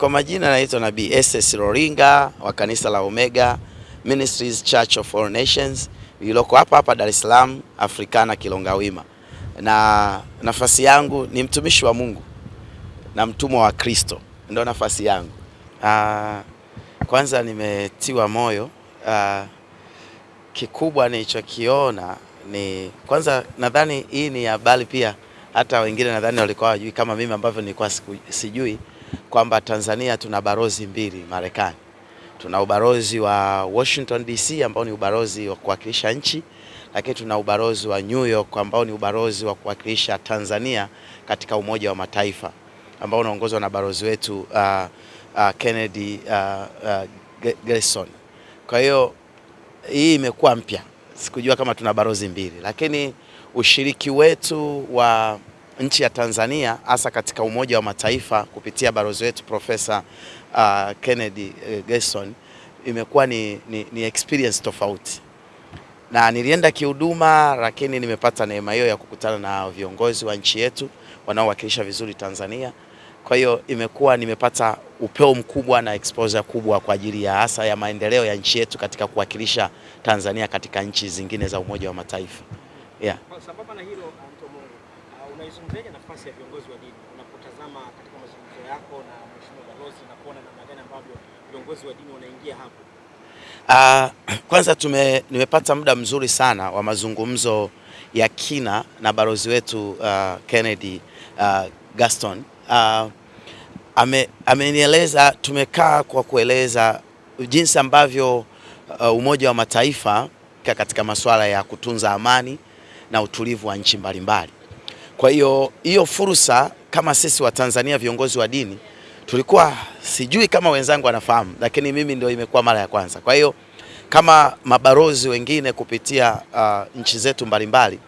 Kwa majina naitwa Nabii SS Roringa wa kanisa la Omega Ministries Church of All Nations lililoko hapa hapa Dar es Salaam Afrikana Kilongawima, na nafasi yangu ni mtumishi wa Mungu na mtumwa wa Kristo, ndio nafasi yangu. Aa, kwanza nimetiwa moyo. Aa, kikubwa nilichokiona ni kwanza, nadhani hii ni habari pia, hata wengine nadhani walikuwa wajui kama mimi ambavyo nilikuwa sijui kwamba Tanzania tuna barozi mbili Marekani. Tuna ubalozi wa Washington DC ambao ni ubalozi wa kuwakilisha nchi, lakini tuna ubalozi wa New York ambao ni ubalozi wa kuwakilisha Tanzania katika Umoja wa Mataifa ambao unaongozwa na balozi wetu uh, uh, Kennedy uh, uh, Gerson. Kwa hiyo hii imekuwa mpya, sikujua kama tuna balozi mbili, lakini ushiriki wetu wa nchi ya Tanzania hasa katika Umoja wa Mataifa kupitia balozi wetu Profesa uh, Kennedy uh, Gerson imekuwa ni, ni, ni experience tofauti, na nilienda kihuduma, lakini nimepata neema hiyo ya kukutana na viongozi wa nchi yetu wanaowakilisha vizuri Tanzania. Kwa hiyo imekuwa nimepata upeo mkubwa na exposure kubwa kwa ajili ya hasa ya maendeleo ya nchi yetu katika kuwakilisha Tanzania katika nchi zingine za Umoja wa Mataifa. Yeah. Sababu na hilo unaizungumzaje nafasi ya viongozi wa dini unapotazama katika mazungumzo yako na mheshimiwa balozi na kuona namna gani ambavyo viongozi wa dini wanaingia hapo? Uh, kwanza tume, nimepata muda mzuri sana wa mazungumzo ya kina na balozi wetu uh, Kennedy uh, Gaston uh, ame, amenieleza tumekaa kwa kueleza jinsi ambavyo uh, Umoja wa Mataifa katika masuala ya kutunza amani na utulivu wa nchi mbalimbali. Kwa hiyo hiyo fursa kama sisi wa Tanzania viongozi wa dini tulikuwa sijui kama wenzangu wanafahamu, lakini mimi ndio imekuwa mara ya kwanza. Kwa hiyo kama mabarozi wengine kupitia uh, nchi zetu mbalimbali,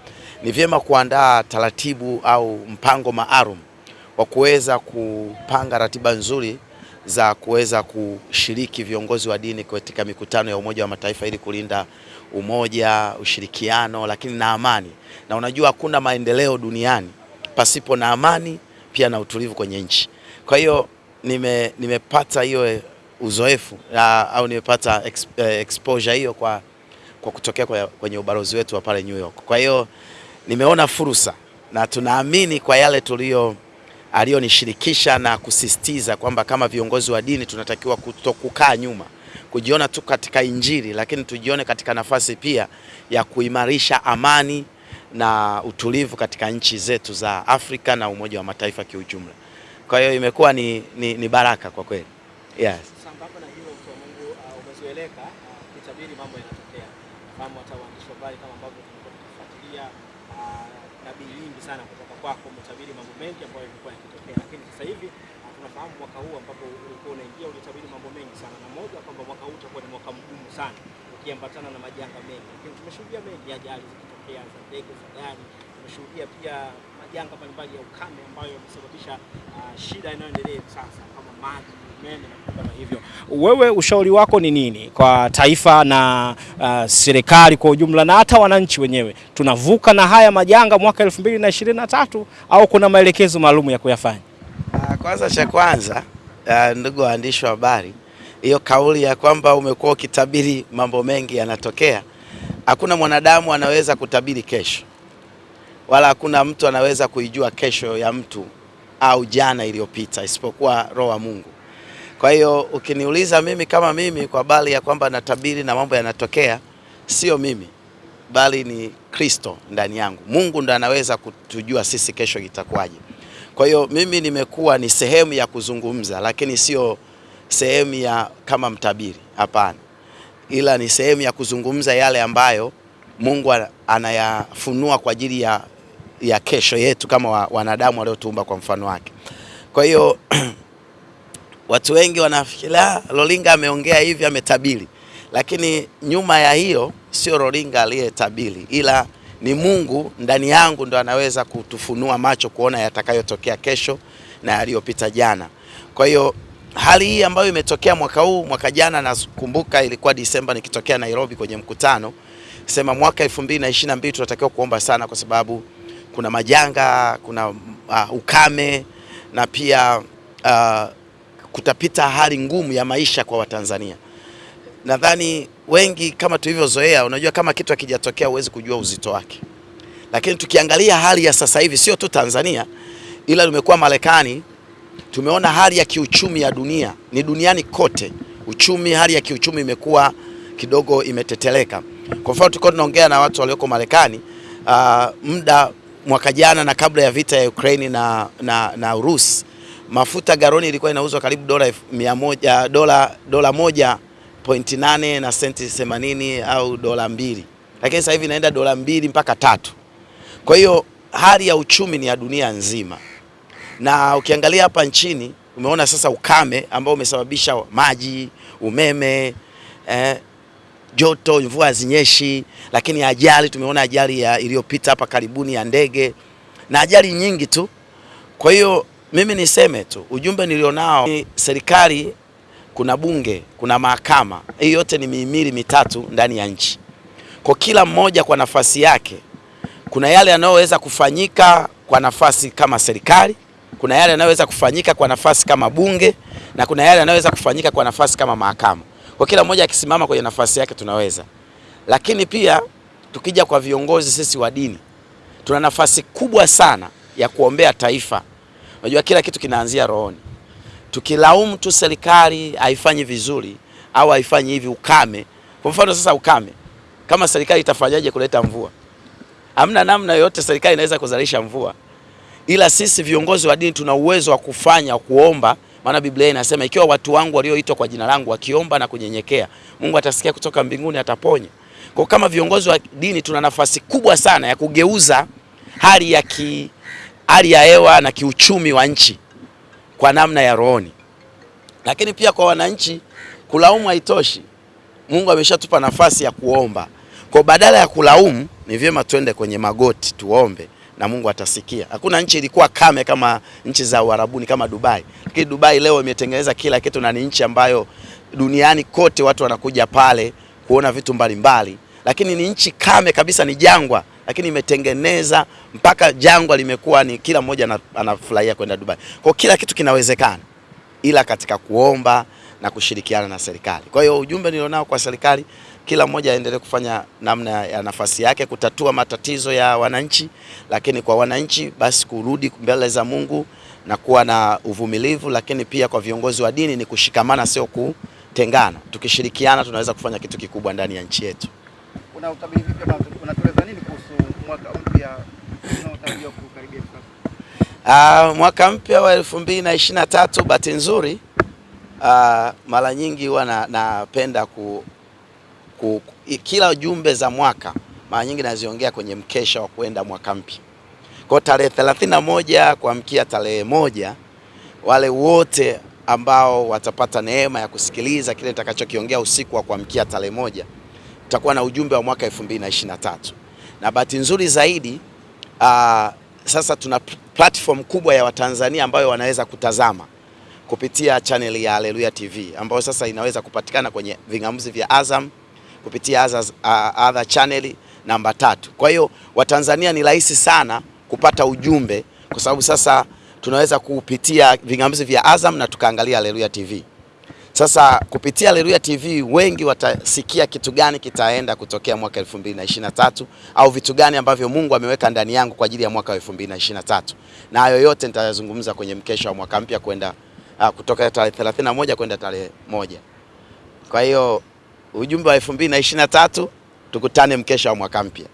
ni vyema kuandaa taratibu au mpango maalum wa kuweza kupanga ratiba nzuri za kuweza kushiriki viongozi wa dini katika mikutano ya Umoja wa Mataifa ili kulinda umoja, ushirikiano, lakini na amani. Na unajua hakuna maendeleo duniani pasipo na amani pia na utulivu kwenye nchi. Kwa hiyo nime, nimepata hiyo uzoefu au nimepata exposure hiyo kwa, kwa kutokea kwa, kwenye ubalozi wetu wa pale New York. Kwa hiyo nimeona fursa na tunaamini kwa yale tulio aliyonishirikisha na kusisitiza kwamba kama viongozi wa dini tunatakiwa kutokukaa nyuma, kujiona tu katika Injili, lakini tujione katika nafasi pia ya kuimarisha amani na utulivu katika nchi zetu za Afrika na Umoja wa Mataifa kiujumla. Kwa hiyo imekuwa ni, ni, ni baraka kwa kweli. Yes. Sambamba na hilo Mungu, uh, umezoeleka uh, mambo yanatokea. Hata waandishi wa habari kama ambavyo tumekuwa tukifuatilia uh, nabii nyingi sana kutoka kwako, umetabiri mambo mengi ambayo yalikuwa yakitokea, lakini sasa hivi tunafahamu mwaka huu ambapo ulikuwa unaingia ulitabiri mambo mengi sana, na moja kwamba mwaka huu utakuwa ni mwaka mgumu sana ukiambatana na majanga mengi, lakini tumeshuhudia mengi ajali zikitokea za ndege, za gari. Tumeshuhudia pia majanga mbalimbali ya ukame ambayo yamesababisha uh, shida inayoendelea sasa kama maji, umeme na hivyo. Wewe ushauri wako ni nini kwa taifa na uh, serikali kwa ujumla na hata wananchi wenyewe? Tunavuka na haya majanga mwaka 2023 au kuna maelekezo maalum ya kuyafanya? Uh, Kwanza cha kwanza, uh, ndugu waandishi wa habari, hiyo kauli ya kwamba umekuwa ukitabiri mambo mengi yanatokea, hakuna mwanadamu anaweza kutabiri kesho, wala hakuna mtu anaweza kuijua kesho ya mtu au jana iliyopita isipokuwa Roho wa Mungu. Kwa hiyo ukiniuliza mimi kama mimi kwa bali ya kwamba natabiri na mambo yanatokea, sio mimi bali ni Kristo ndani yangu. Mungu ndo anaweza kutujua sisi kesho itakuwaje. Kwa hiyo mimi nimekuwa ni sehemu ya kuzungumza, lakini sio sehemu ya kama mtabiri, hapana, ila ni sehemu ya kuzungumza yale ambayo Mungu anayafunua kwa ajili ya, ya kesho yetu kama wa, wanadamu waliotuumba kwa mfano wake. Kwa hiyo watu wengi wanafikiria rolinga ameongea hivi, ametabiri, lakini nyuma ya hiyo sio rolinga aliyetabiri, ila ni Mungu ndani yangu ndo anaweza kutufunua macho kuona yatakayotokea kesho na yaliyopita jana. Kwa hiyo hali hii ambayo imetokea mwaka huu, mwaka jana nakumbuka ilikuwa Disemba nikitokea Nairobi kwenye mkutano sema mwaka 2022 tunatakiwa kuomba sana, kwa sababu kuna majanga, kuna uh, ukame na pia uh, kutapita hali ngumu ya maisha kwa Watanzania. Nadhani wengi kama tulivyozoea, unajua kama kitu hakijatokea huwezi kujua uzito wake, lakini tukiangalia hali ya sasa hivi, sio tu Tanzania, ila tumekuwa Marekani, tumeona hali ya kiuchumi ya dunia, ni duniani kote, uchumi, hali ya kiuchumi imekuwa kidogo imeteteleka. Kwa mfano tulikuwa tunaongea na watu walioko Marekani uh, muda mwaka jana na kabla ya vita ya Ukraine na, na, na Urusi, mafuta garoni ilikuwa inauzwa karibu dola moja dola dola moja pointi nane na senti themanini au dola mbili, lakini sasa hivi inaenda dola mbili mpaka tatu. Kwa hiyo hali ya uchumi ni ya dunia nzima, na ukiangalia hapa nchini umeona sasa ukame ambao umesababisha maji, umeme eh, joto, mvua zinyeshi lakini ajali, tumeona ajali iliyopita hapa karibuni ya ndege na ajali nyingi tu. Kwa hiyo mimi niseme tu ujumbe nilionao ni serikali, kuna bunge, kuna mahakama, hii yote ni mihimili mitatu ndani ya nchi. Kwa kila mmoja kwa nafasi yake, kuna yale yanayoweza kufanyika kwa nafasi kama serikali, kuna yale yanayoweza kufanyika kwa nafasi kama bunge, na kuna yale yanayoweza kufanyika kwa nafasi kama mahakama. Kwa kila mmoja akisimama kwenye nafasi yake tunaweza. Lakini pia tukija kwa viongozi sisi wa dini, tuna nafasi kubwa sana ya kuombea taifa. Unajua kila kitu kinaanzia rohoni. Tukilaumu tu serikali haifanyi vizuri au haifanyi hivi, ukame. Kwa mfano sasa, ukame, kama serikali itafanyaje kuleta mvua? Hamna namna yoyote serikali inaweza kuzalisha mvua, ila sisi viongozi wa dini tuna uwezo wa kufanya, kuomba maana Biblia inasema ikiwa watu wangu walioitwa kwa jina langu wakiomba na kunyenyekea, Mungu atasikia kutoka mbinguni, ataponya. Kwa kama viongozi wa dini tuna nafasi kubwa sana ya kugeuza hali ya ki, hali ya hewa na kiuchumi wa nchi kwa namna ya rohoni. Lakini pia kwa wananchi, kulaumu haitoshi. Mungu ameshatupa nafasi ya kuomba. Kwa badala ya kulaumu, ni vyema twende kwenye magoti tuombe na Mungu atasikia. Hakuna nchi ilikuwa kame kama nchi za Uarabuni kama Dubai, lakini Dubai leo imetengeneza kila kitu na ni nchi ambayo duniani kote watu wanakuja pale kuona vitu mbalimbali mbali. Lakini ni nchi kame kabisa, ni jangwa, lakini imetengeneza mpaka jangwa limekuwa ni kila mmoja anafurahia kwenda Dubai. Kwa kila kitu kinawezekana, ila katika kuomba na kushirikiana na serikali. Kwa hiyo ujumbe nilionao kwa serikali kila mmoja aendelee kufanya namna ya nafasi yake kutatua matatizo ya wananchi, lakini kwa wananchi basi kurudi mbele za Mungu na kuwa na uvumilivu, lakini pia kwa viongozi wa dini ni kushikamana, sio kutengana. Tukishirikiana tunaweza kufanya kitu kikubwa ndani ya nchi yetu. Una utabiri vipi unatueleza nini kuhusu mwaka mpya unaotarajiwa kukaribia sasa? Uh, mwaka mpya wa elfu mbili na ishirini na tatu bahati nzuri uh, mara nyingi huwa napenda na ku ku, kila jumbe za mwaka mara nyingi naziongea kwenye mkesha wa kuenda mwaka mpya. Kwa tarehe thelathini na moja kuamkia tarehe moja, wale wote ambao watapata neema ya kusikiliza kile nitakachokiongea usiku wa kuamkia tarehe moja, tutakuwa na ujumbe wa mwaka 2023 na bahati nzuri zaidi aa, sasa tuna platform kubwa ya Watanzania ambayo wanaweza kutazama kupitia channel ya Haleluya TV ambayo sasa inaweza kupatikana kwenye vingamuzi vya Azam kupitia others, uh, other channel namba tatu. Kwa hiyo Watanzania ni rahisi sana kupata ujumbe kwa sababu sasa tunaweza kupitia vingamuzi vya Azam na tukaangalia Haleluya TV. Sasa kupitia Haleluya TV wengi watasikia kitu gani kitaenda kutokea mwaka 2023 au vitu gani ambavyo Mungu ameweka ndani yangu kwa ajili ya mwaka wa 2023. Na hayo yote nitayazungumza kwenye mkesha wa mwaka mpya kwenda uh, kutoka tarehe 31 kwenda tarehe moja. Kwa hiyo ujumbe wa 2023 tukutane mkesha wa mwaka mpya.